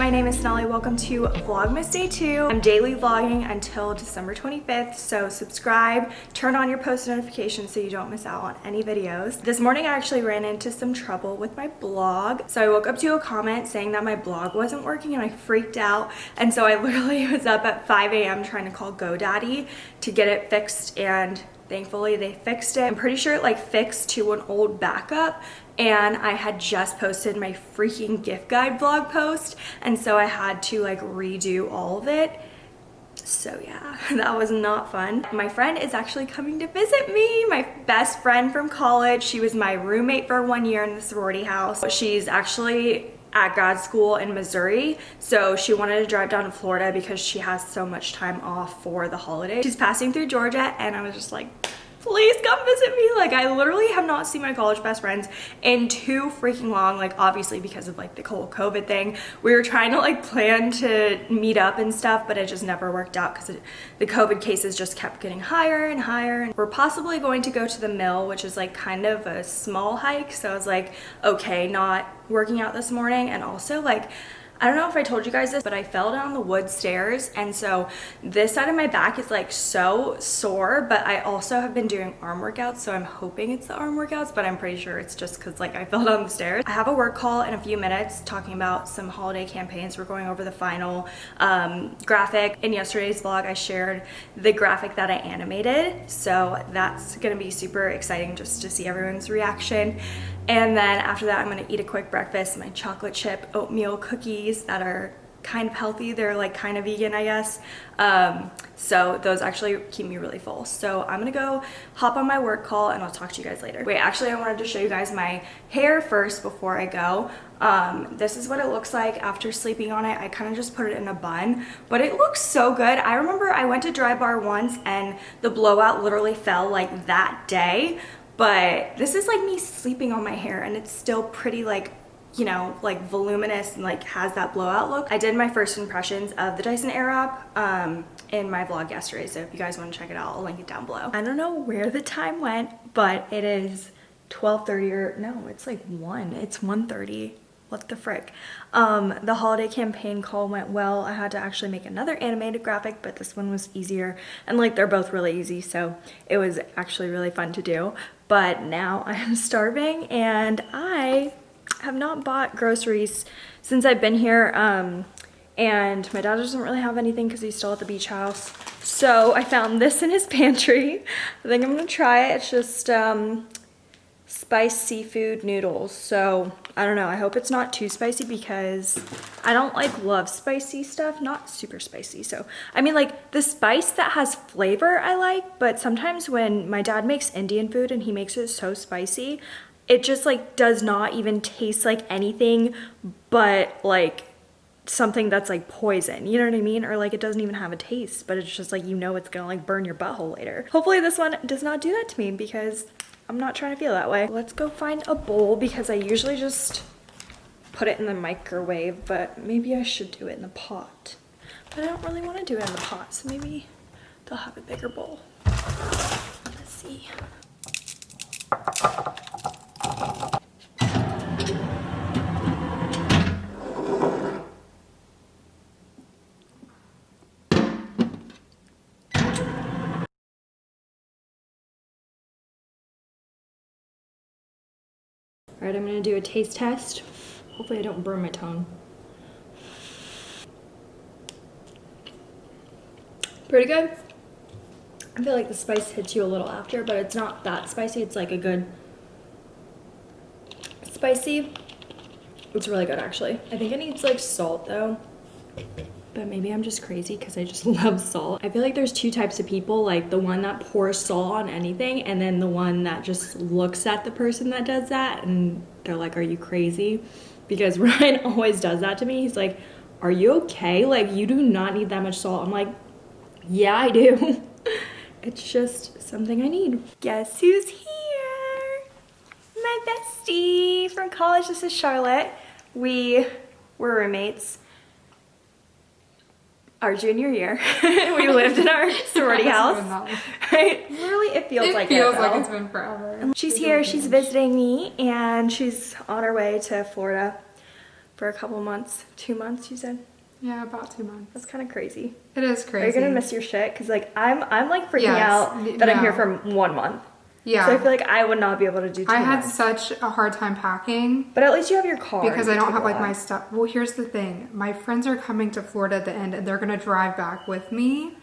my name is Sonali. Welcome to Vlogmas Day 2. I'm daily vlogging until December 25th, so subscribe, turn on your post notifications so you don't miss out on any videos. This morning I actually ran into some trouble with my blog. So I woke up to a comment saying that my blog wasn't working and I freaked out. And so I literally was up at 5 a.m. trying to call GoDaddy to get it fixed and thankfully they fixed it. I'm pretty sure it like fixed to an old backup and I had just posted my freaking gift guide blog post and so I had to like redo all of it. So yeah, that was not fun. My friend is actually coming to visit me, my best friend from college. She was my roommate for one year in the sorority house. She's actually at grad school in Missouri. So she wanted to drive down to Florida because she has so much time off for the holiday. She's passing through Georgia and I was just like, please come visit me. Like I literally have not seen my college best friends in too freaking long, like obviously because of like the whole COVID thing. We were trying to like plan to meet up and stuff, but it just never worked out because the COVID cases just kept getting higher and higher. And we're possibly going to go to the mill, which is like kind of a small hike. So I was like, okay, not working out this morning. And also like, I don't know if I told you guys this, but I fell down the wood stairs. And so this side of my back is like so sore, but I also have been doing arm workouts. So I'm hoping it's the arm workouts, but I'm pretty sure it's just cause like I fell down the stairs. I have a work call in a few minutes talking about some holiday campaigns. We're going over the final um, graphic. In yesterday's vlog, I shared the graphic that I animated. So that's gonna be super exciting just to see everyone's reaction. And then after that, I'm gonna eat a quick breakfast, my chocolate chip oatmeal cookies that are kind of healthy. They're like kind of vegan, I guess. Um, so those actually keep me really full. So I'm gonna go hop on my work call and I'll talk to you guys later. Wait, actually I wanted to show you guys my hair first before I go. Um, this is what it looks like after sleeping on it. I kind of just put it in a bun, but it looks so good. I remember I went to Dry Bar once and the blowout literally fell like that day but this is like me sleeping on my hair and it's still pretty like you know, like voluminous and like has that blowout look. I did my first impressions of the Dyson Airwrap um, in my vlog yesterday. So if you guys want to check it out, I'll link it down below. I don't know where the time went, but it is 12.30 or no, it's like 1. It's 1.30 what the frick? Um the holiday campaign call went well. I had to actually make another animated graphic but this one was easier. And like they're both really easy so it was actually really fun to do. But now i'm starving and i have not bought groceries since i've been here um and my dad doesn't really have anything because he's still at the beach house. So i found this in his pantry. I think i'm gonna try it. It's just um spiced seafood noodles. So I don't know. I hope it's not too spicy because I don't like love spicy stuff. Not super spicy. So I mean like the spice that has flavor I like. But sometimes when my dad makes Indian food and he makes it so spicy, it just like does not even taste like anything but like something that's like poison you know what i mean or like it doesn't even have a taste but it's just like you know it's gonna like burn your butthole later hopefully this one does not do that to me because I'm not trying to feel that way. Let's go find a bowl because I usually just put it in the microwave, but maybe I should do it in the pot. But I don't really want to do it in the pot, so maybe they'll have a bigger bowl. Let's see. All right, I'm gonna do a taste test. Hopefully I don't burn my tongue. Pretty good. I feel like the spice hits you a little after, but it's not that spicy. It's like a good spicy. It's really good actually. I think it needs like salt though but maybe I'm just crazy because I just love salt. I feel like there's two types of people, like the one that pours salt on anything and then the one that just looks at the person that does that and they're like, are you crazy? Because Ryan always does that to me. He's like, are you okay? Like you do not need that much salt. I'm like, yeah, I do. it's just something I need. Guess who's here? My bestie from college. This is Charlotte. We were roommates our junior year. we lived in our sorority house. Right? Literally, it feels it like feels it, like it's been forever. She's here. She's visiting me, and she's on her way to Florida for a couple months, two months you said? Yeah, about two months. That's kind of crazy. It is crazy. You're gonna miss your shit? Cause like I'm, I'm like freaking Yes. out that I'm here for one month. Yeah. So I feel like I would not be able to do I had months. such a hard time packing But at least you have your car. because I don't have like my stuff. Well, here's the thing. My friends are coming to Florida at the end and they're gonna drive back with me.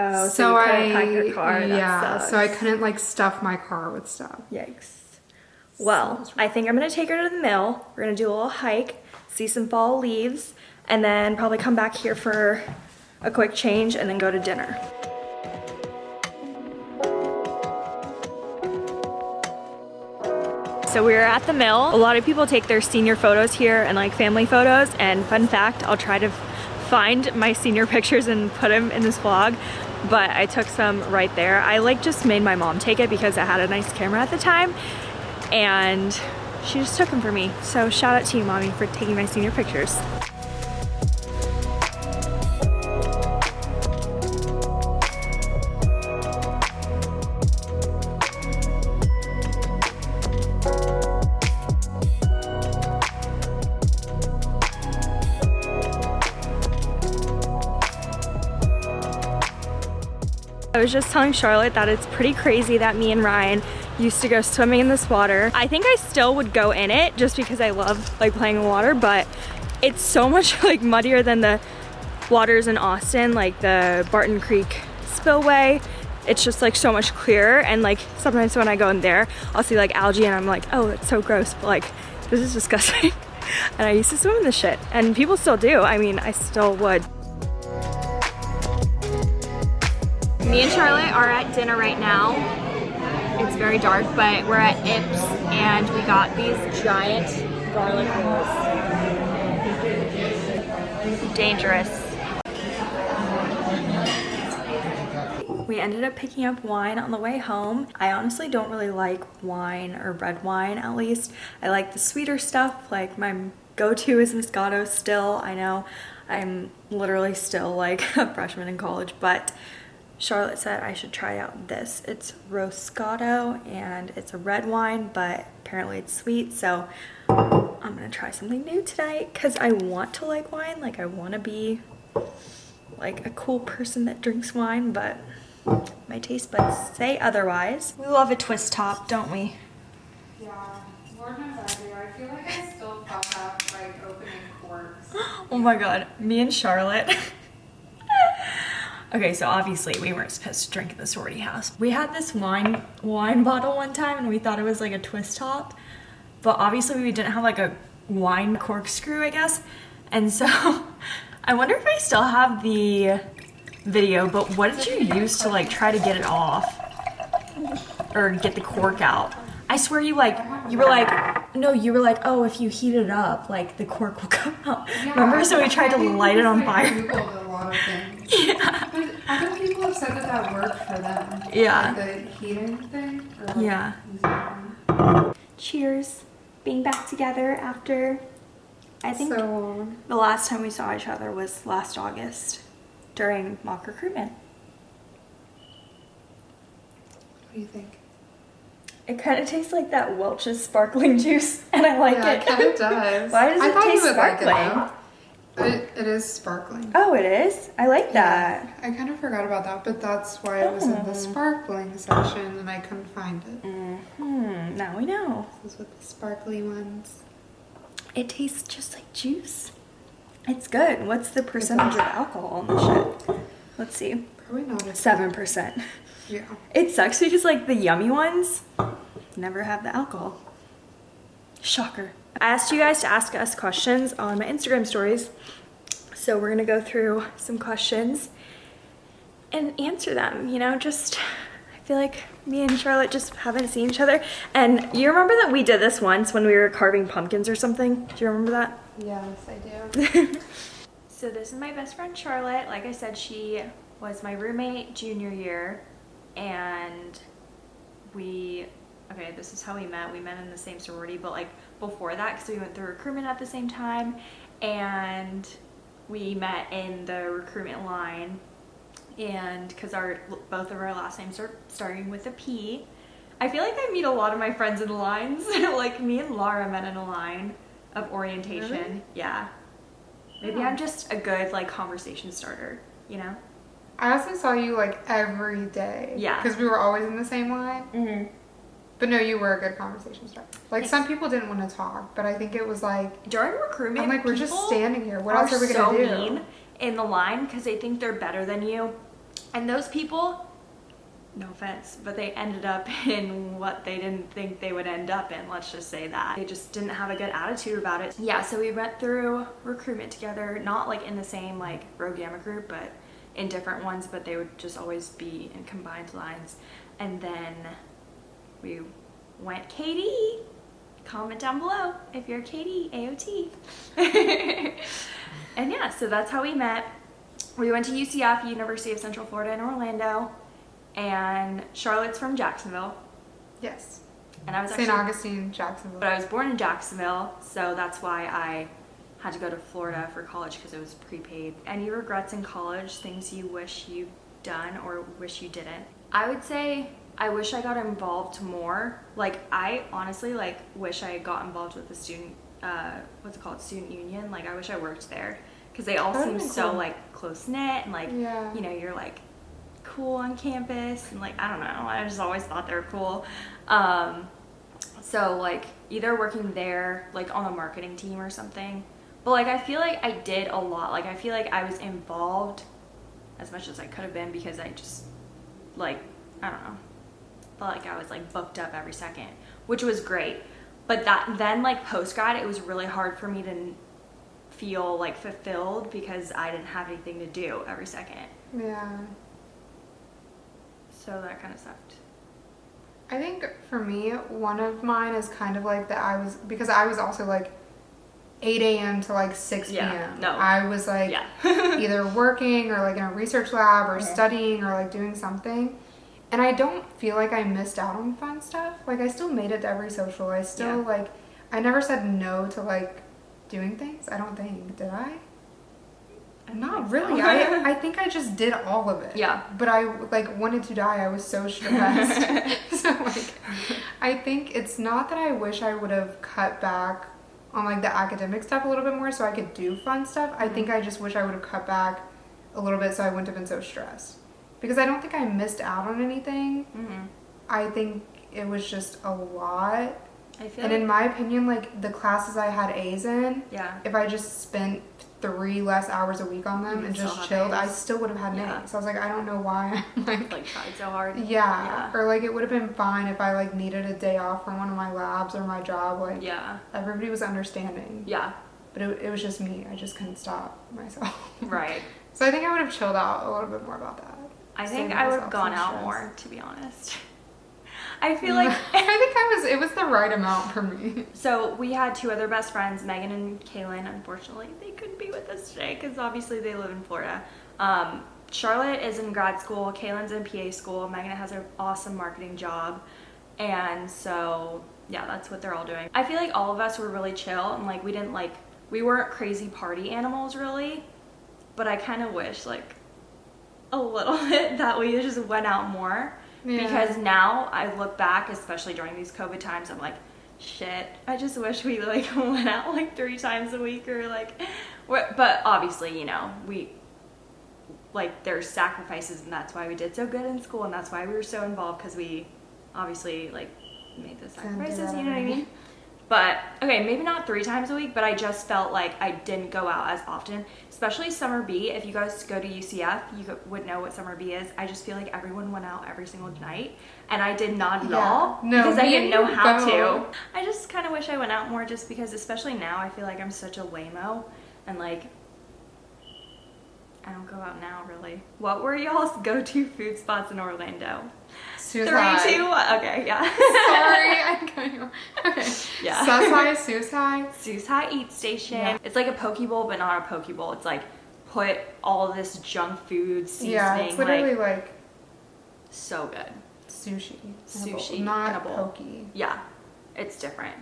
Oh, so, you I pack your car. Yeah, so I couldn't like stuff my car with stuff. Yikes. Well, I think I'm gonna take her to the mill. We're gonna do a little hike, see some fall leaves, and then probably come back here for a quick change and then go to dinner. So we are at the mill. A lot of people take their senior photos here and like family photos. And fun fact, I'll try to find my senior pictures and put them in this vlog. But I took some right there. I like just made my mom take it because I had a nice camera at the time. And she just took them for me. So shout out to you, mommy, for taking my senior pictures. I was just telling Charlotte that it's pretty crazy that me and Ryan used to go swimming in this water. I think I still would go in it just because I love like playing in water, but it's so much like muddier than the waters in Austin, like the Barton Creek spillway. It's just like so much clearer and like sometimes when I go in there, I'll see like algae and I'm like, oh, it's so gross, but like this is disgusting. and I used to swim in this shit and people still do. I mean, I still would. Me and Charlotte are at dinner right now. It's very dark, but we're at Ips and we got these giant garlic rolls. Dangerous. We ended up picking up wine on the way home. I honestly don't really like wine or red wine at least. I like the sweeter stuff, like my go-to is Moscato still. I know I'm literally still like a freshman in college, but Charlotte said I should try out this. It's Roscato and it's a red wine, but apparently it's sweet. So I'm gonna try something new tonight because I want to like wine. Like I want to be like a cool person that drinks wine, but my taste buds say otherwise. We love a twist top, don't we? Yeah, I do. I feel like I still fuck up like opening corks. Oh my god, me and Charlotte. Okay, so obviously we weren't supposed to drink at the sorority house. We had this wine wine bottle one time and we thought it was like a twist top, but obviously we didn't have like a wine corkscrew, I guess. And so I wonder if I still have the video, but what did you use to like try to get it off or get the cork out? I swear you like you were like no you were like oh if you heat it up like the cork will come out. Remember so we tried to light it on fire. googled a lot of things. Yeah. But other people have said that that worked for them. Yeah. Like the heating thing. Or like Yeah. Cheers. Being back together after I think So long. the last time we saw each other was last August during mock recruitment. What do you think? It kind of tastes like that Welch's sparkling juice, and I like yeah, it. it kind of does. Why does I it thought taste you sparkling? Like it, though. It, it is sparkling. oh, it is. I like that. I kind of forgot about that, but that's why it was in Oh. the sparkling section and I couldn't find it. Hmm. Now we know. This is with the sparkly ones. It tastes just like juice. It's good. What's the percentage of alcohol in the shit? Let's see. Probably not Seven percent. Yeah. It sucks because like the yummy ones never have the alcohol. Shocker. I asked you guys to ask us questions on my Instagram stories. So we're gonna go through some questions and answer them, you know, just I feel like me and Charlotte just haven't seen each other. And you remember that we did this once when we were carving pumpkins or something? Do you remember that? Yes, I do. So this is my best friend Charlotte. Like I said, she was my roommate junior year and we okay, this is how we met. We met in the same sorority, but like before that cuz we went through recruitment at the same time and we met in the recruitment line and cuz our both of our last names are starting with a P. I feel like I meet a lot of my friends in the lines. like me and Laura met in a line of orientation. Really? Yeah. Maybe Oh. I'm just a good like conversation starter, you know? I also saw you like every day. Yeah. Because we were always in the same line. Mm-hmm. But no, you were a good conversation starter. Like Thanks. some people didn't want to talk, but I think it was like During recruitment, I'm like we're just standing here. What else are we gonna do? mean in the line because they think they're better than you, and those people. No offense, but they ended up in what they didn't think they would end up in. Let's just say that. They just didn't have a good attitude about it. Yeah, so we went through recruitment together, not like in the same like Rho Gamma group, but in different ones, but they would just always be in combined lines. And then we went KD. Comment down below if you're KD, AOT. and yeah, so that's how we met. We went to UCF, University of Central Florida in Orlando, and Charlotte's from Jacksonville. Yes. And I was St. Augustine, Jacksonville. but I was born in Jacksonville, so that's why I had to go to Florida for college because it was prepaid. Any regrets in college, things you wish you'd done or wish you didn't? I would say I wish I got involved more. Like I honestly like wish I got involved with the student uh what's it called student union. Like I wish I worked there because they all seem so cool. like close knit and like Yeah. you know you're like cool on campus and like I don't know. I just always thought they were cool. Um, so like either working there like on the marketing team or something. But like I feel like I did a lot. Like I feel like I was involved as much as I could have been because I just like I don't know. Felt like I was like booked up every second, which was great. But that then like post grad it was really hard for me to feel like fulfilled because I didn't have anything to do every second. yeah. So that kind of sucked. I think for me, one of mine is kind of like that I was because I was also like 8 a.m. to like 6 p.m. Yeah, no. I was like Yeah. either working or like in a research lab or Mhm. studying or like doing something. And I don't feel like I missed out on fun stuff. Like I still made it to every social. I still Yeah. like I never said no to like doing things. I don't think. Did I? Don't really. I I think I just did all of it. Yeah. But I like wanted to die. I was so stressed. so like I think it's not that I wish I would have cut back on like the academic stuff a little bit more so I could do fun stuff. I mm-hmm. think I just wish I would have cut back a little bit so I wouldn't have been so stressed. Because I don't think I missed out on anything. hmm I think it was just a lot. I feel And like, in my opinion, like the classes I had A's in, yeah. if I just spent three less hours a week on them You and just chilled, I still would have had an Yeah. A. So I was like, I don't know why I'm like, Like tried so hard. yeah. Yeah. Or like it would have been fine if I like needed a day off from one of my labs or my job. Like Yeah. everybody was understanding, Yeah. but it, it was just me. I just couldn't stop myself. Right. so I think I would have chilled out a little bit more about that. I think I would have gone out more, to be honest. I feel like I think I was. It was the right amount for me. so. We had two other best friends, Megan and Kaylin. Unfortunately, they couldn't be with us today because obviously they live in Florida. Um, Charlotte is in grad school. Kaylin's in PA school. Megan has an awesome marketing job, and so yeah, that's what they're all doing. I feel like all of us were really chill and like we didn't like we weren't crazy party animals really, but I kind of wish like a little bit that we just went out more Yeah. because now I look back, especially during these COVID times, I'm like, shit, I just wish we like went out like three times a week or like, but obviously, you know, we like there's sacrifices and that's why we did so good in school and that's why we were so involved because we obviously like made the sacrifices, you know what I mean? But okay, maybe not three times a week, but I just felt like I didn't go out as often, especially summer B. If you guys go to UCF, you would know what summer B is. I just feel like everyone went out every single night, and I did not at Yeah. all No, because I didn't know how both. to. I just kind of wish I went out more, just because, especially now, I feel like I'm such a waymo, and like I don't go out now really. What were y'all's go-to food spots in Orlando? Suicide. Three, two, one. Okay, yeah. Sorry, I got you. Okay. Yeah. Sus Hi, suicide. Sus Hi Eat Station. Yeah. It's like a poke bowl, but not a poke bowl. It's like put all this junk food seasoning. Yeah, it's literally like, like, so good. sushi. in a bowl, Sushi not pokey. Yeah, it's different.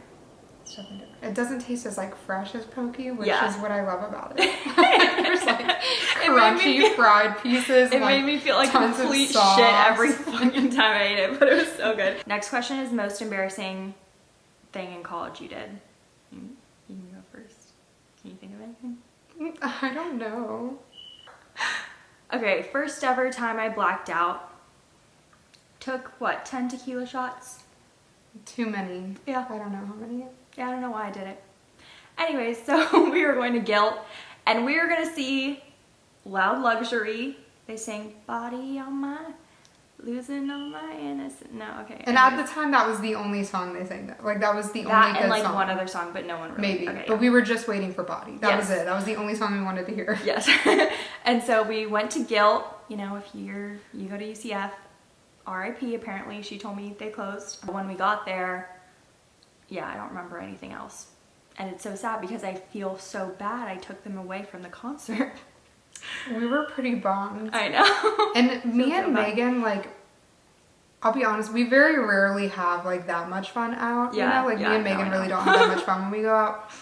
It's different. It doesn't taste as like fresh as pokey, which Yeah. is what I love about it. There's like It made me crunchy feel- fried pieces. It and, like, made me feel like complete shit every fucking time I ate it, but it was so good. Next question is most embarrassing thing in college you did. You, you can go first. Can you think of anything? I don't know. Okay, first ever time I blacked out. Took what, 10 tequila shots? Too many. Yeah. I don't know how many. Yeah, I don't know why I did it. Anyways, so we were going to Gilt and we were gonna see Loud Luxury. They sang Body on My, Losing on My Innocent. No, okay. And at the time, that was the only song they sang. That like that was the that only good and like song. one other song, but no one really. Maybe, Okay, but yeah. we were just waiting for Body. That was it. That was the only song we wanted to hear. Yes. and so we went to Gilt. You know, if you're you go to UCF, RIP. Apparently, she told me they closed. When we got there, yeah, I don't remember anything else. And it's so sad because I feel so bad. I took them away from the concert. We were pretty bummed. I know. And me and. Megan, like, I'll be honest, we very rarely have like that much fun out. Yeah, you know, like yeah, me and Megan I really don't have that much fun when we go out.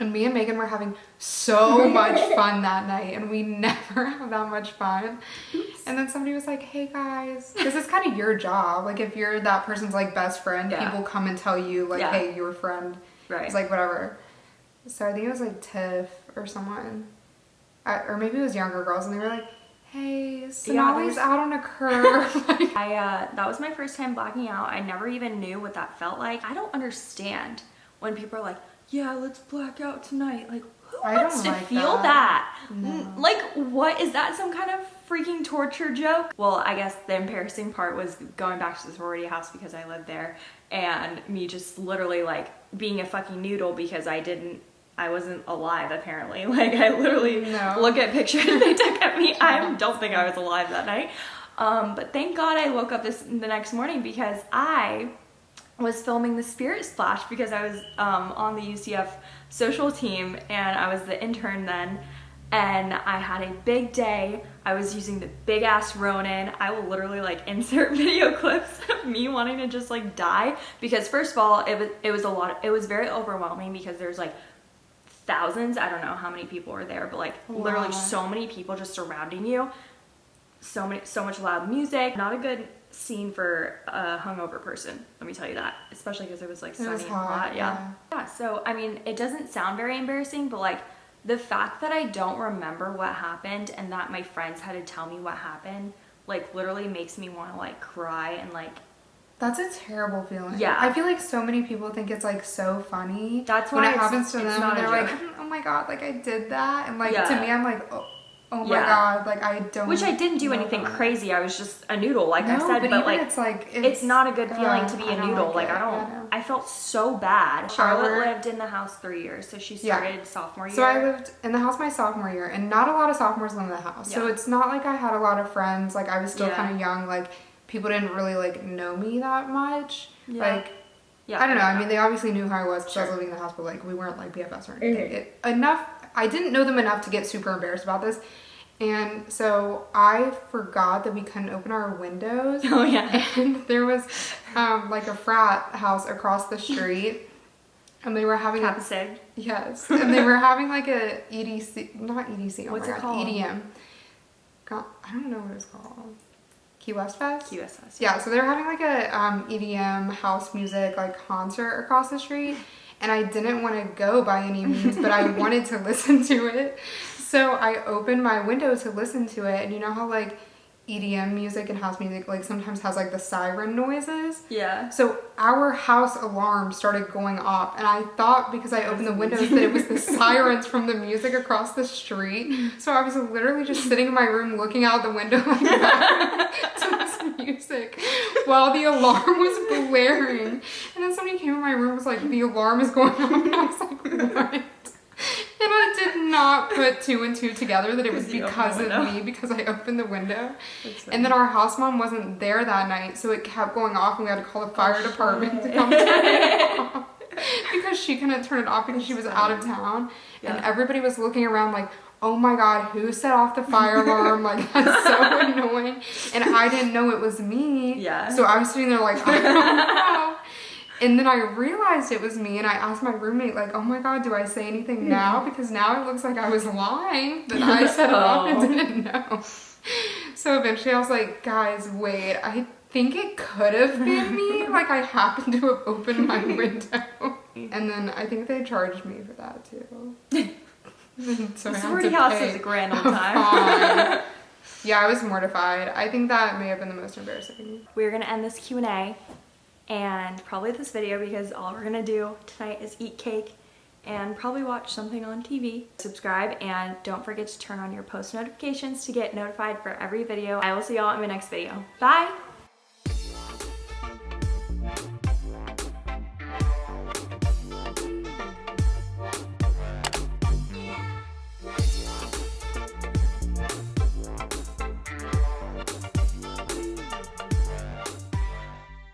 And me and Megan were having so much fun that night, and we never have that much fun. And then somebody was like, "Hey guys, this is kind of your job. Like, if you're that person's like best friend, Yeah. people come and tell you like, Yeah. hey, your friend right. it's like whatever. So I think it was like Tiff or someone, I, or maybe it was younger girls, and they were like, "Hey, Sonali's there's- out on a curve." like, I uh, that was my first time blacking out. I never even knew what that felt like. I don't understand when people are like, "Yeah, let's black out tonight." Like, who I wants don't to like feel that. that? No. Like, what is that? Some kind of freaking torture joke? Well, I guess the embarrassing part was going back to the sorority house because I lived there, and me just literally like being a fucking noodle because I didn't. I wasn't alive apparently. Like I literally No. look at pictures they took of me. I don't think I was alive that night. Um, but thank God I woke up this the next morning because I was filming the Spirit Splash because I was um, on the UCF social team and I was the intern then. And I had a big day. I was using the big ass Ronin. I will literally like insert video clips of me wanting to just like die because first of all, it was it was a lot. It was very overwhelming because there's like thousands. I don't know how many people were there, but like literally so many people just surrounding you. So many, so much loud music. Not a good scene for a hungover person. Let me tell you that, especially because it was like It sunny was and hot, hot. Yeah. yeah. So I mean, it doesn't sound very embarrassing, but like the fact that I don't remember what happened and that my friends had to tell me what happened, like literally makes me want to like cry and like that's a terrible feeling. Yeah. I feel like so many people think it's like so funny. That's when it happens to them, they're like, "Oh my god, like I did that," and like Yeah. to me, I'm like, "Oh, oh my Yeah. god, like I don't." which I didn't do anything that." crazy. I was just a noodle, like I said, but, but, like it's like it's, not a good feeling uh, to be a noodle. Like, it. I don't. know. I felt so bad. Charlotte Our- lived in the house three years, so she Yeah. started sophomore year. So I lived in the house my sophomore year, and not a lot of sophomores live in the house. So it's not like I had a lot of friends. Like I was still Yeah. kind of young. Like people didn't really like know me that much. Yeah. Like yeah, I don't know. I mean, they obviously knew who I was because I was living in the house, but like we weren't like BFFs or anything. Mhm. It, enough. I didn't know them enough to get super embarrassed about this, and so I forgot that we couldn't open our windows. Oh yeah. and there was um, like a frat house across the street, and they were having a Yes, and they were having like a EDC, not EDC. Oh What's it God, called? EDM. God, I don't know what it's called. Key West Fest. QSS. Yeah, so they were having like a um, EDM house music like concert across the street, and I didn't want to go by any means, but I wanted to listen to it. So I opened my window to listen to it, and you know how like EDM music and house music like sometimes has like the siren noises. Yeah. So our house alarm started going off, and I thought because I opened the windows that it was the sirens from the music across the street. So I was literally just sitting in my room looking out the window like that to this music while the alarm was blaring. And then somebody came in my room and was like, "The alarm is going off," and I was like, "What?" And I did not put two and two together that it was Because you opened because the of me because I opened the window. And then our house mom wasn't there that night, so it kept going off, and we had to call the fire department to come turn it off because she couldn't turn it off because she was out of town, and everybody was looking around like, "Oh my god, who set off the fire alarm? Like that's so annoying!" And I didn't know it was me. Yeah. So I was sitting there like, I don't know. And then I realized it was me, and I asked my roommate, like, "Oh my god, do I say anything hmm. now? Because now it looks like I was lying that I set it off and Oh. didn't know." So eventually, I was like, "Guys, wait, I think it could have been me. Like, I happened to have opened my window." Mm. And then I think they charged me for that too. so I had to house is a grand old time. yeah, I was mortified. I think that may have been the most embarrassing. We're gonna end this Q&A and probably this video because all we're gonna do tonight is eat cake and probably watch something on TV. Subscribe and don't forget to turn on your post notifications to get notified for every video. I will see y'all in my next video. Bye!